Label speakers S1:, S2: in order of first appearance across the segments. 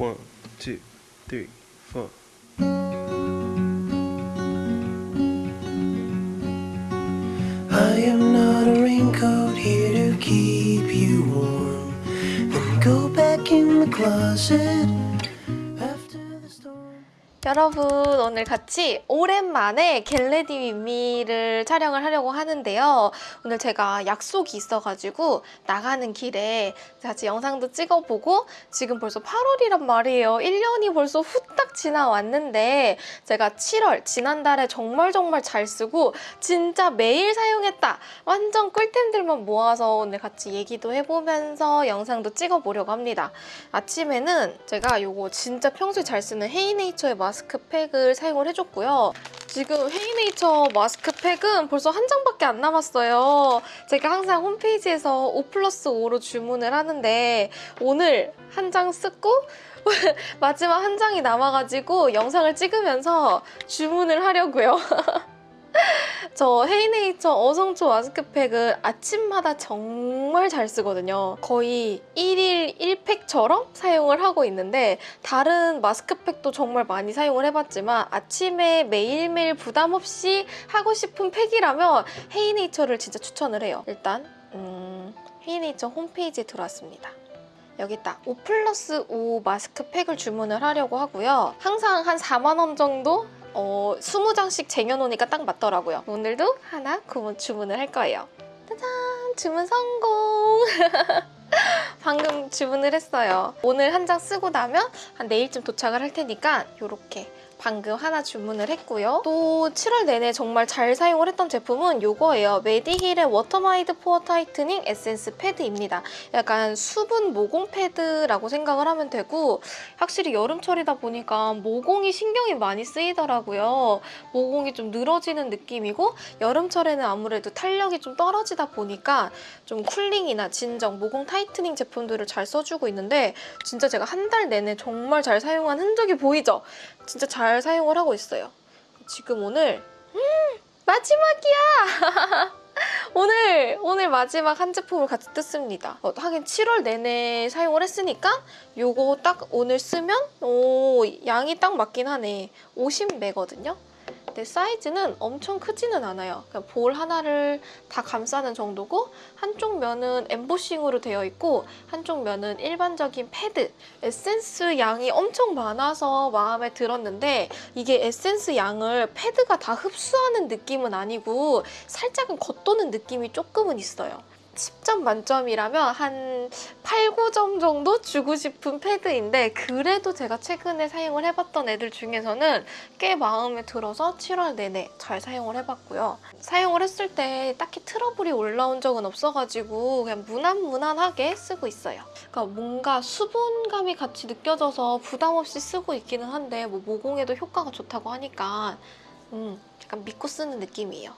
S1: One, two, three, four.
S2: I am not a raincoat here to keep you warm. Me go back in the closet.
S3: 여러분 오늘 같이 오랜만에 get ready with me를 촬영을 하려고 하는데요. 오늘 제가 약속이 있어가지고 나가는 길에 같이 영상도 찍어보고 지금 벌써 8월이란 말이에요. 1년이 벌써 후딱 지나왔는데 제가 7월 지난달에 정말 정말 잘 쓰고 진짜 매일 사용했다. 완전 꿀템들만 모아서 오늘 같이 얘기도 해보면서 영상도 찍어보려고 합니다. 아침에는 제가 요거 진짜 평소에 잘 쓰는 헤이네이처의 마스크 팩을 사용을 해줬고요. 지금 헤이네이처 마스크팩은 벌써 한 장밖에 안 남았어요. 제가 항상 홈페이지에서 5 플러스 5로 주문을 하는데 오늘 한 장 쓰고 마지막 한 장이 남아가지고 영상을 찍으면서 주문을 하려고요. 저 헤이네이처 어성초 마스크팩을 아침마다 정말 잘 쓰거든요. 거의 1일 1팩처럼 사용을 하고 있는데 다른 마스크팩도 정말 많이 사용을 해봤지만 아침에 매일매일 부담 없이 하고 싶은 팩이라면 헤이네이처를 진짜 추천을 해요. 일단 음, 헤이네이처 홈페이지에 들어왔습니다. 여기 있다. 5 플러스 5 마스크팩을 주문을 하려고 하고요. 항상 한 4만 원 정도 어, 20장씩 쟁여놓으니까 딱 맞더라고요. 오늘도 하나 구문 주문을 할 거예요. 짜잔! 주문 성공! 방금 주문을 했어요. 오늘 한 장 쓰고 나면 한 내일쯤 도착을 할 테니까 이렇게 방금 하나 주문을 했고요. 또 7월 내내 정말 잘 사용을 했던 제품은 이거예요. 메디힐의 워터마이드 pore tightening 에센스 패드입니다. 약간 수분 모공 패드라고 생각을 하면 되고 확실히 여름철이다 보니까 모공이 신경이 많이 쓰이더라고요. 모공이 좀 늘어지는 느낌이고 여름철에는 아무래도 탄력이 좀 떨어지다 보니까 좀 cooling이나 진정, 모공 tightening 제품들을 잘 써주고 있는데 진짜 제가 한 달 내내 정말 잘 사용한 흔적이 보이죠? 진짜 잘 사용을 하고 있어요. 지금 오늘 음, 마지막이야! 오늘 오늘 마지막 한 제품을 같이 뜯습니다. 어, 하긴 7월 내내 사용을 했으니까 요거 딱 오늘 쓰면 오 양이 딱 맞긴 하네. 50매거든요. 사이즈는 엄청 크지는 않아요. 그냥 볼 하나를 다 감싸는 정도고 한쪽 면은 엠보싱으로 되어 있고 한쪽 면은 일반적인 패드. 에센스 양이 엄청 많아서 마음에 들었는데 이게 에센스 양을 패드가 다 흡수하는 느낌은 아니고 살짝은 겉도는 느낌이 조금은 있어요. 10점 만점이라면 한 8, 9점 정도 주고 싶은 패드인데 그래도 제가 최근에 사용을 해봤던 애들 중에서는 꽤 마음에 들어서 7월 내내 잘 사용을 해봤고요. 사용을 했을 때 딱히 트러블이 올라온 적은 없어가지고 그냥 무난무난하게 쓰고 있어요. 그러니까 뭔가 수분감이 같이 느껴져서 부담 없이 쓰고 있기는 한데 뭐 모공에도 효과가 좋다고 하니까 음, 약간 믿고 쓰는 느낌이에요.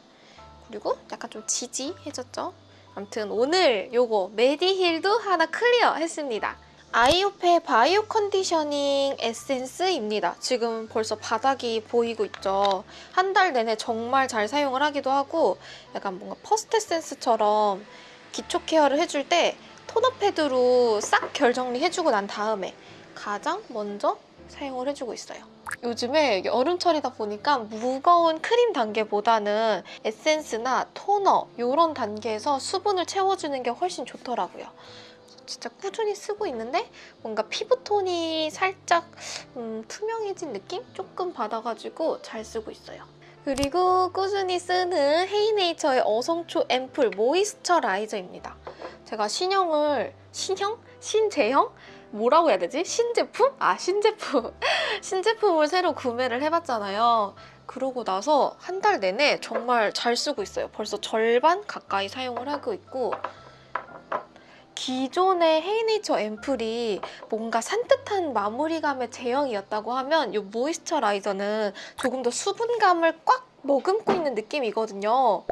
S3: 그리고 약간 좀 지지해졌죠? 아무튼 오늘 요거 메디힐도 하나 클리어 했습니다. 아이오페 바이오 컨디셔닝 에센스입니다. 지금 벌써 바닥이 보이고 있죠. 한 달 내내 정말 잘 사용을 하기도 하고 약간 뭔가 퍼스트 에센스처럼 기초 케어를 해줄 때 토너 패드로 싹 결 정리해주고 난 다음에 가장 먼저 사용을 해주고 있어요. 요즘에 여름철이다 보니까 무거운 크림 단계보다는 에센스나 토너 이런 단계에서 수분을 채워주는 게 훨씬 좋더라고요. 진짜 꾸준히 쓰고 있는데 뭔가 피부톤이 살짝 음, 투명해진 느낌? 조금 받아가지고 잘 쓰고 있어요. 그리고 꾸준히 쓰는 헤이네이처의 어성초 앰플 모이스처라이저입니다. 제가 신형을 신형? 신제형? 뭐라고 해야 되지? 신제품? 아 신제품 신제품을 새로 구매를 해봤잖아요 그러고 나서 한 달 내내 정말 잘 쓰고 있어요 벌써 절반 가까이 사용을 하고 있고 기존의 헤이네이처 앰플이 뭔가 산뜻한 마무리감의 제형이었다고 하면 이 모이스처라이저는 조금 더 수분감을 꽉 머금고 있는 느낌이거든요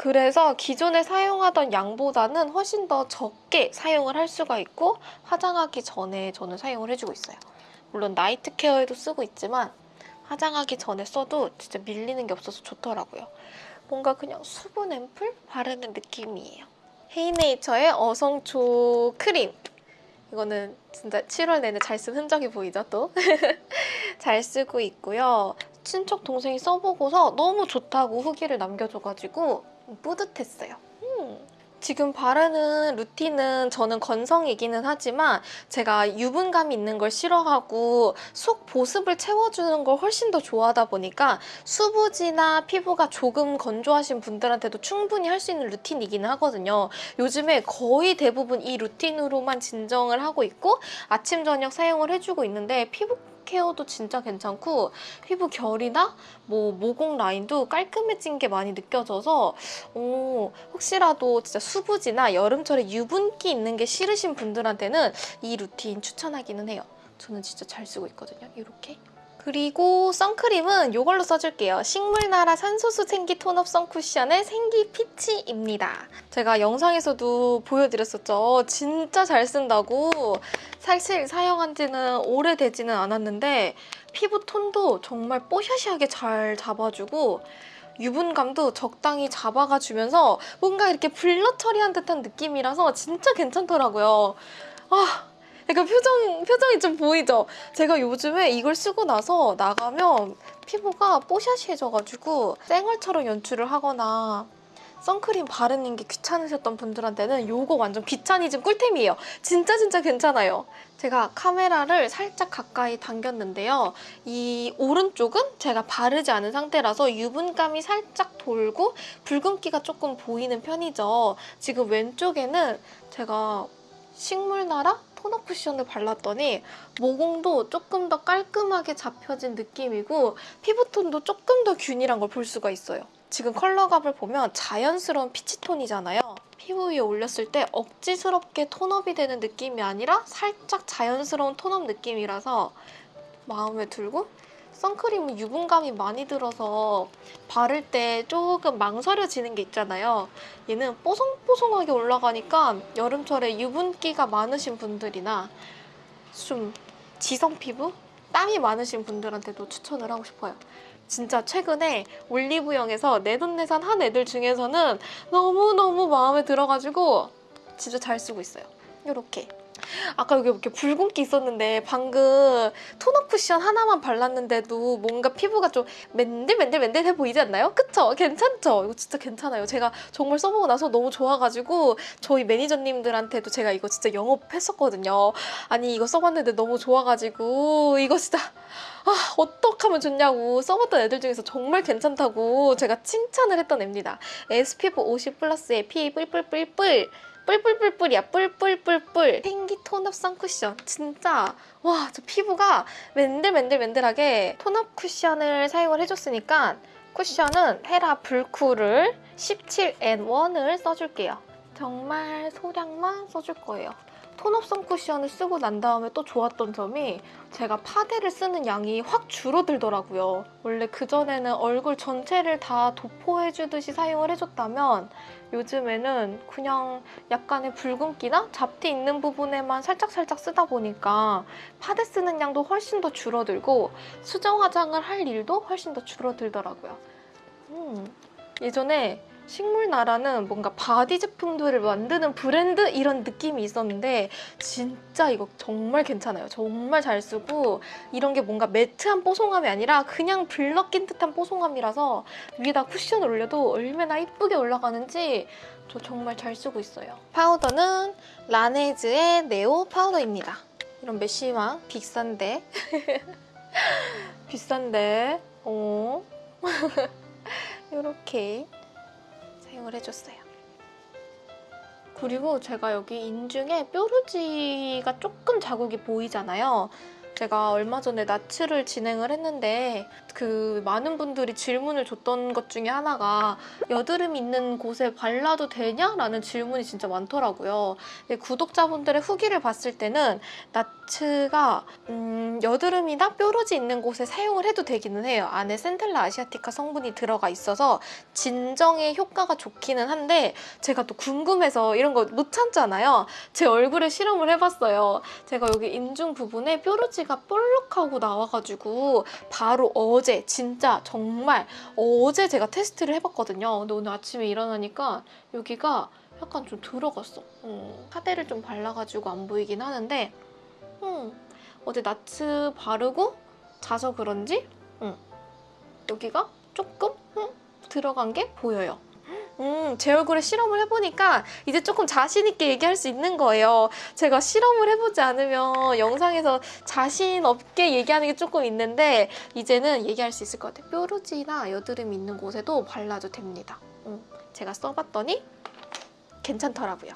S3: 그래서 기존에 사용하던 양보다는 훨씬 더 적게 사용을 할 수가 있고 화장하기 전에 저는 사용을 해주고 있어요. 물론 나이트 케어에도 쓰고 있지만 화장하기 전에 써도 진짜 밀리는 게 없어서 좋더라고요. 뭔가 그냥 수분 앰플 바르는 느낌이에요. 헤이네이처의 어성초 크림 이거는 진짜 7월 내내 잘 쓴 흔적이 보이죠, 또? 잘 쓰고 있고요. 친척 동생이 써보고서 너무 좋다고 후기를 남겨줘가지고 뿌듯했어요. 음. 지금 바르는 루틴은 저는 건성이기는 하지만 제가 유분감 있는 걸 싫어하고 속 보습을 채워주는 걸 훨씬 더 좋아하다 보니까 수부지나 피부가 조금 건조하신 분들한테도 충분히 할 수 있는 루틴이기는 하거든요. 요즘에 거의 대부분 이 루틴으로만 진정을 하고 있고 아침 저녁 사용을 해주고 있는데 피부 케어도 진짜 괜찮고 피부 결이나 뭐 모공 라인도 깔끔해진 게 많이 느껴져서 오, 혹시라도 진짜 수부지나 여름철에 유분기 있는 게 싫으신 분들한테는 이 루틴 추천하기는 해요. 저는 진짜 잘 쓰고 있거든요. 이렇게. 그리고 선크림은 이걸로 써줄게요. 식물나라 산소수 생기 톤업 선쿠션의 생기 피치입니다. 제가 영상에서도 보여드렸었죠. 진짜 잘 쓴다고. 사실 사용한 지는 오래되지는 않았는데 피부 톤도 정말 뽀샤시하게 잘 잡아주고 유분감도 적당히 잡아가 주면서 뭔가 이렇게 블러 처리한 듯한 느낌이라서 진짜 괜찮더라고요. 아, 약간 표정, 표정이 좀 보이죠? 제가 요즘에 이걸 쓰고 나서 나가면 피부가 뽀샤시해져가지고 쌩얼처럼 연출을 하거나 선크림 바르는 게 귀찮으셨던 분들한테는 이거 완전 귀차니즘 꿀템이에요. 진짜 진짜 괜찮아요. 제가 카메라를 살짝 가까이 당겼는데요. 이 오른쪽은 제가 바르지 않은 상태라서 유분감이 살짝 돌고 붉은기가 조금 보이는 편이죠. 지금 왼쪽에는 제가 식물나라 톤업 쿠션을 발랐더니 모공도 조금 더 깔끔하게 잡혀진 느낌이고 피부톤도 조금 더 균일한 걸 볼 수가 있어요. 지금 컬러감을 보면 자연스러운 피치톤이잖아요. 피부 위에 올렸을 때 억지스럽게 톤업이 되는 느낌이 아니라 살짝 자연스러운 톤업 느낌이라서 마음에 들고 선크림은 유분감이 많이 들어서 바를 때 조금 망설여지는 게 있잖아요. 얘는 뽀송뽀송하게 올라가니까 여름철에 유분기가 많으신 분들이나 좀 지성 피부? 땀이 많으신 분들한테도 추천을 하고 싶어요. 진짜 최근에 올리브영에서 내돈내산 한 애들 중에서는 너무너무 마음에 들어가지고 진짜 잘 쓰고 있어요. 이렇게. 아까 여기 이렇게 붉은기 있었는데 방금 톤업 쿠션 하나만 발랐는데도 뭔가 피부가 좀 맨들맨들맨들해 보이지 않나요? 그쵸? 괜찮죠? 이거 진짜 괜찮아요. 제가 정말 써보고 나서 너무 좋아가지고 저희 매니저님들한테도 제가 이거 진짜 영업했었거든요. 아니 이거 써봤는데 너무 좋아가지고 이거 진짜 아 어떡하면 좋냐고 써봤던 애들 중에서 정말 괜찮다고 제가 칭찬을 했던 애입니다. SPF 50 플러스의 피 뿔뿔뿔뿔 뿔뿔뿔뿔이야. 뿔뿔뿔뿔. 생기 톤업 선쿠션 진짜. 와 저 피부가 맨들맨들맨들하게 톤업 쿠션을 사용을 해줬으니까 쿠션은 헤라 불쿨을 17N1을 써줄게요. 정말 소량만 써줄 거예요 톤업성 쿠션을 쓰고 난 다음에 또 좋았던 점이 제가 파데를 쓰는 양이 확 줄어들더라고요. 원래 그전에는 얼굴 전체를 다 도포해주듯이 사용을 해줬다면 요즘에는 그냥 약간의 붉은기나 잡티 있는 부분에만 살짝살짝 쓰다 보니까 파데 쓰는 양도 훨씬 더 줄어들고 수정 화장을 할 일도 훨씬 더 줄어들더라고요. 음, 예전에 식물나라는 뭔가 바디 제품들을 만드는 브랜드 이런 느낌이 있었는데 진짜 이거 정말 괜찮아요. 정말 잘 쓰고 이런 게 뭔가 매트한 뽀송함이 아니라 그냥 블러 낀 듯한 뽀송함이라서 위에다 쿠션을 올려도 얼마나 이쁘게 올라가는지 저 정말 잘 쓰고 있어요. 파우더는 라네즈의 네오 파우더입니다. 이런 메쉬망 비싼데 비싼데 어 이렇게 사용을 해줬어요. 그리고 제가 여기 인중에 뾰루지가 조금 자국이 보이잖아요. 제가 얼마 전에 나츠를 진행을 했는데 그 많은 분들이 질문을 줬던 것 중에 하나가 여드름 있는 곳에 발라도 되냐? 라는 질문이 진짜 많더라고요. 구독자분들의 후기를 봤을 때는 나츠가 음, 여드름이나 뾰루지 있는 곳에 사용을 해도 되기는 해요. 안에 센텔라 아시아티카 성분이 들어가 있어서 진정에 효과가 좋기는 한데 제가 또 궁금해서 이런 거 못 참잖아요. 제 얼굴에 실험을 해봤어요. 제가 여기 인중 부분에 뾰루지가 볼록하고 나와가지고 바로 어제 진짜 정말 어제 제가 테스트를 해봤거든요. 근데 오늘 아침에 일어나니까 여기가 약간 좀 들어갔어. 음, 파데를 좀 발라가지고 안 보이긴 하는데 음, 어제 나츠 바르고 자서 그런지 음, 여기가 조금 음, 들어간 게 보여요. 음, 제 얼굴에 실험을 해보니까 이제 조금 자신 있게 얘기할 수 있는 거예요. 제가 실험을 해보지 않으면 영상에서 자신 없게 얘기하는 게 조금 있는데 이제는 얘기할 수 있을 것 같아요. 뾰루지나 여드름 있는 곳에도 발라도 됩니다. 음, 제가 써봤더니 괜찮더라고요.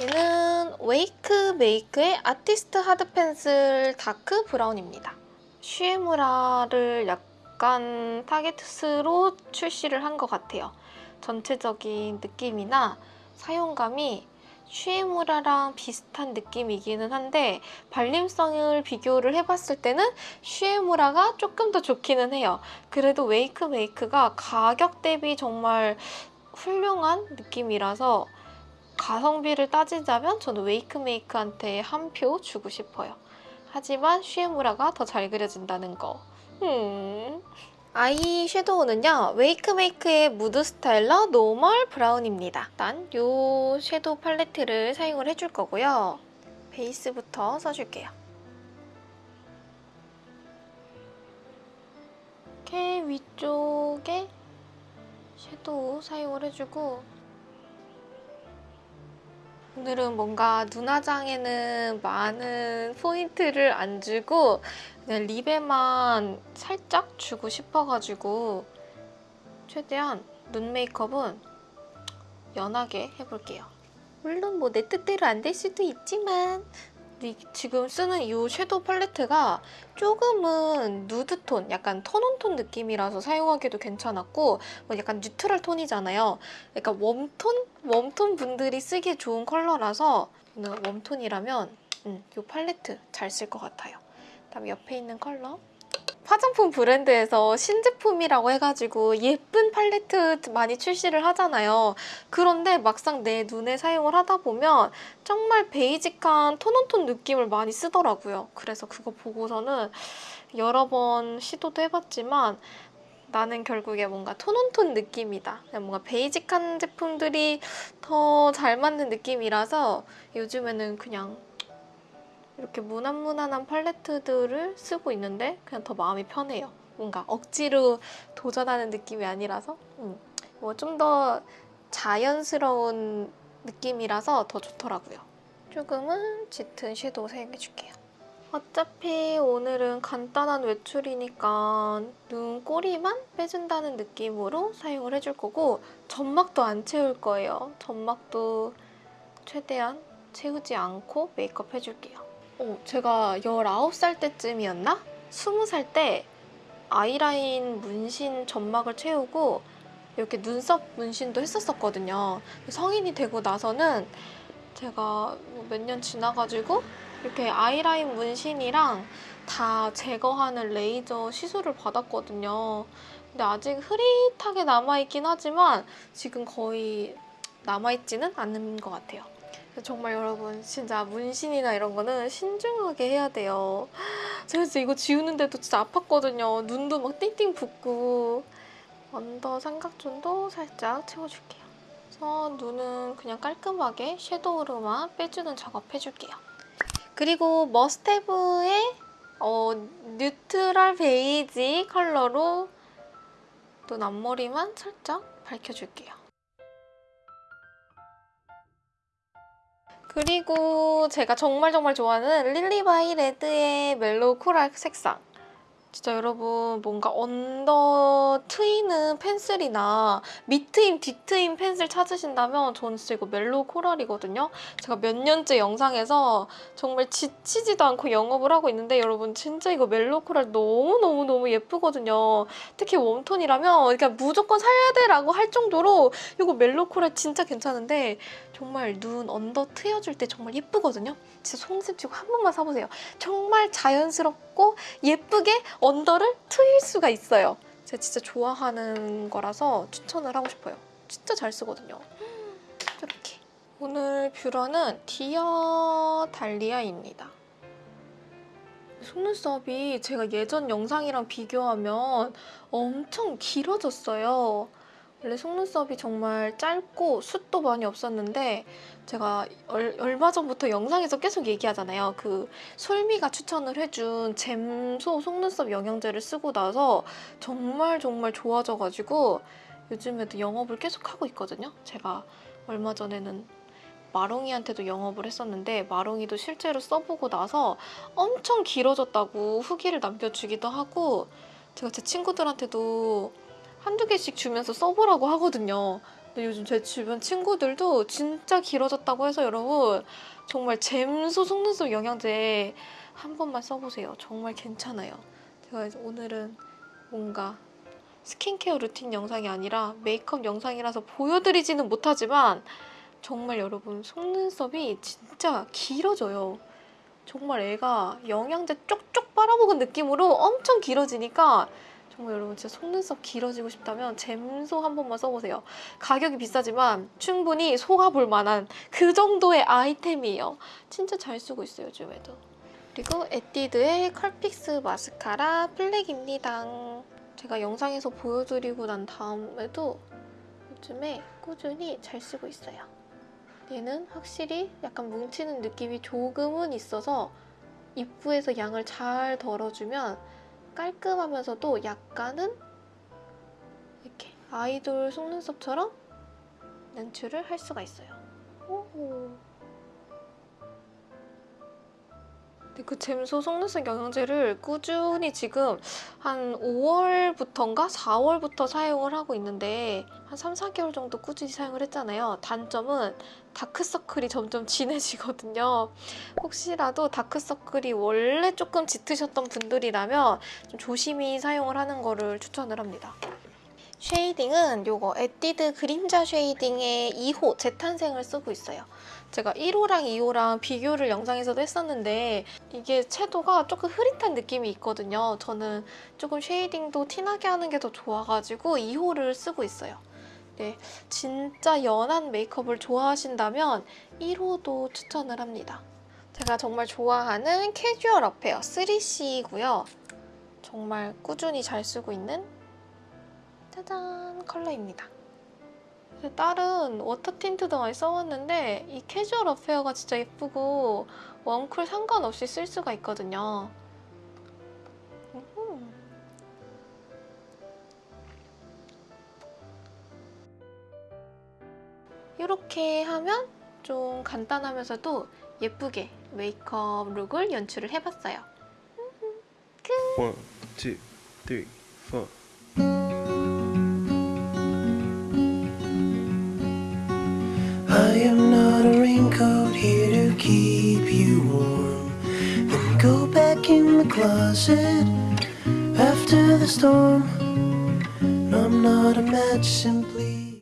S3: 얘는 웨이크 메이크의 아티스트 하드 펜슬 다크 브라운입니다. 슈에무라를 약간 타겟으로 출시를 한 것 같아요. 전체적인 느낌이나 사용감이 슈에무라랑 비슷한 느낌이기는 한데 발림성을 비교를 해봤을 때는 슈에무라가 조금 더 좋기는 해요. 그래도 웨이크 메이크가 가격 대비 정말 훌륭한 느낌이라서 가성비를 따지자면 저는 웨이크 메이크한테 한 표 주고 싶어요. 하지만 슈에무라가 더 잘 그려진다는 거. 음. 아이 섀도우는요. 웨이크 메이크의 무드 스타일러 노멀 브라운입니다. 일단 이 섀도우 팔레트를 사용을 해줄 거고요. 베이스부터 써줄게요. 이렇게 위쪽에 섀도우 사용을 해주고 오늘은 뭔가 눈화장에는 많은 포인트를 안 주고 그냥 립에만 살짝 주고 싶어가지고 최대한 눈 메이크업은 연하게 해볼게요. 물론 뭐 내 뜻대로 안 될 수도 있지만 이 지금 쓰는 이 섀도우 팔레트가 조금은 누드톤, 약간 톤온톤 느낌이라서 사용하기도 괜찮았고 뭐 약간 뉴트럴 톤이잖아요. 약간 웜톤? 웜톤 분들이 쓰기에 좋은 컬러라서 웜톤이라면 음, 이 팔레트 잘 쓸 것 같아요. 다음 옆에 있는 컬러 화장품 브랜드에서 신제품이라고 해가지고 예쁜 팔레트 많이 출시를 하잖아요. 그런데 막상 내 눈에 사용을 하다 보면 정말 베이직한 톤온톤 느낌을 많이 쓰더라고요. 그래서 그거 보고서는 여러 번 시도도 해봤지만 나는 결국에 뭔가 톤온톤 느낌이다. 뭔가 베이직한 제품들이 더 잘 맞는 느낌이라서 요즘에는 그냥 이렇게 무난무난한 팔레트들을 쓰고 있는데 그냥 더 마음이 편해요. 뭔가 억지로 도전하는 느낌이 아니라서 음. 뭐좀 더 자연스러운 느낌이라서 더 좋더라고요. 조금은 짙은 섀도우 사용해줄게요. 어차피 오늘은 간단한 외출이니까 눈 꼬리만 빼준다는 느낌으로 사용을 해줄 거고 점막도 안 채울 거예요. 점막도 최대한 채우지 않고 메이크업 해줄게요. 어, 제가 19살 때쯤이었나? 20살 때 아이라인 문신 점막을 채우고 이렇게 눈썹 문신도 했었었거든요. 성인이 되고 나서는 제가 뭐몇년 지나가지고 이렇게 아이라인 문신이랑 다 제거하는 레이저 시술을 받았거든요. 근데 아직 흐릿하게 남아있긴 하지만 지금 거의 남아있지는 않는 것 같아요. 정말 여러분 진짜 문신이나 이런 거는 신중하게 해야 돼요. 제가 진짜 이거 지우는데도 진짜 아팠거든요. 눈도 막 띵띵 붓고 언더 삼각존도 살짝 채워줄게요. 그래서 눈은 그냥 깔끔하게 섀도우로만 빼주는 작업 해줄게요. 그리고 머스테브의 어, 뉴트럴 베이지 컬러로 눈 앞머리만 살짝 밝혀줄게요. 그리고 제가 정말 정말 좋아하는 릴리바이 레드의 멜로우 코랄 색상 진짜 여러분 뭔가 언더 트이는 펜슬이나 밑트임, 뒤트임 펜슬 찾으신다면 저는 진짜 이거 멜로우 코랄이거든요. 제가 몇 년째 영상에서 정말 지치지도 않고 영업을 하고 있는데 여러분 진짜 이거 멜로우 코랄 너무너무너무 예쁘거든요. 특히 웜톤이라면 그러니까 무조건 사야 돼 라고 할 정도로 이거 멜로우 코랄 진짜 괜찮은데 정말 눈 언더 트여줄 때 정말 예쁘거든요. 진짜 속는 셈 치고 한 번만 사보세요. 정말 자연스럽고 예쁘게 언더를 트일 수가 있어요. 제가 진짜 좋아하는 거라서 추천을 하고 싶어요. 진짜 잘 쓰거든요. 이렇게. 오늘 뷰러는 디어 달리아입니다. 속눈썹이 제가 예전 영상이랑 비교하면 엄청 길어졌어요. 원래 속눈썹이 정말 짧고 숱도 많이 없었는데 제가 얼, 얼마 전부터 영상에서 계속 얘기하잖아요. 그 솔미가 추천을 해준 잼소 속눈썹 영양제를 쓰고 나서 정말 정말 좋아져가지고 요즘에도 영업을 계속 하고 있거든요. 제가 얼마 전에는 마롱이한테도 영업을 했었는데 마롱이도 실제로 써보고 나서 엄청 길어졌다고 후기를 남겨주기도 하고 제가 제 친구들한테도 한두 개씩 주면서 써보라고 하거든요. 근데 요즘 제 주변 친구들도 진짜 길어졌다고 해서 여러분 정말 잼소 속눈썹 영양제 한 번만 써보세요. 정말 괜찮아요. 제가 오늘은 뭔가 스킨케어 루틴 영상이 아니라 메이크업 영상이라서 보여드리지는 못하지만 정말 여러분 속눈썹이 진짜 길어져요. 정말 애가 영양제 쪽쪽 빨아먹은 느낌으로 엄청 길어지니까 정말 여러분 진짜 속눈썹 길어지고 싶다면 잼소 한 번만 써보세요. 가격이 비싸지만 충분히 속아볼 만한 그 정도의 아이템이에요. 진짜 잘 쓰고 있어요 요즘에도. 그리고 에뛰드의 컬픽스 마스카라 블랙입니다. 제가 영상에서 보여드리고 난 다음에도 요즘에 꾸준히 잘 쓰고 있어요. 얘는 확실히 약간 뭉치는 느낌이 조금은 있어서 입구에서 양을 잘 덜어주면 깔끔하면서도 약간은 이렇게 아이돌 속눈썹처럼 연출을 할 수가 있어요. 오. 근데 그 잼소 속눈썹 영양제를 꾸준히 지금 한 5월부터인가 4월부터 사용을 하고 있는데 한 3, 4개월 정도 꾸준히 사용을 했잖아요. 단점은 다크서클이 점점 진해지거든요. 혹시라도 다크서클이 원래 조금 짙으셨던 분들이라면 좀 조심히 사용을 하는 거를 추천을 합니다. 쉐이딩은 요거 에뛰드 그림자 쉐이딩의 2호 재탄생을 쓰고 있어요. 제가 1호랑 2호랑 비교를 영상에서도 했었는데 이게 채도가 조금 흐릿한 느낌이 있거든요. 저는 조금 shading도 티나게 하는 게 더 좋아가지고 2호를 쓰고 있어요. 네, 진짜 연한 메이크업을 좋아하신다면 1호도 추천을 합니다. 제가 정말 좋아하는 Casual Affair 3CE고요. 정말 꾸준히 잘 쓰고 있는 짜잔 컬러입니다. 다른 water tint도 많이 써봤는데 이 Casual Affair가 진짜 예쁘고 warm cool 상관없이 쓸 수가 있거든요. 이렇게 하면 좀 간단하면서도 예쁘게 메이크업 룩을 연출을 해봤어요.
S1: One, two, three, four.
S2: I am not a raincoat here to keep you warm. Then go back in the closet after the storm. No, I'm not a match simply